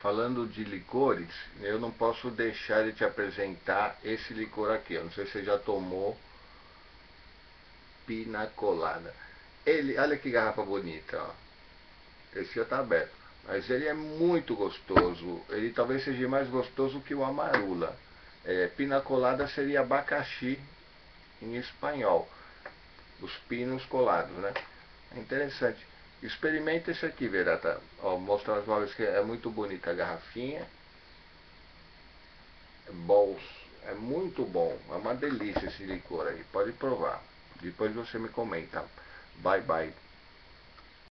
Falando de licores, eu não posso deixar de te apresentar esse licor aqui. Eu não sei se você já tomou pina colada. Ele, olha que garrafa bonita, ó. Esse já está aberto. Mas ele é muito gostoso. Ele talvez seja mais gostoso que o amarula. É, pina colada seria abacaxi em espanhol. Os pinos colados, né? É interessante. Experimenta esse aqui, Verata. Ó, mostra as móveis que é muito bonita a garrafinha. É bolso. É muito bom. É uma delícia esse licor aí. Pode provar. Depois você me comenta. Bye bye.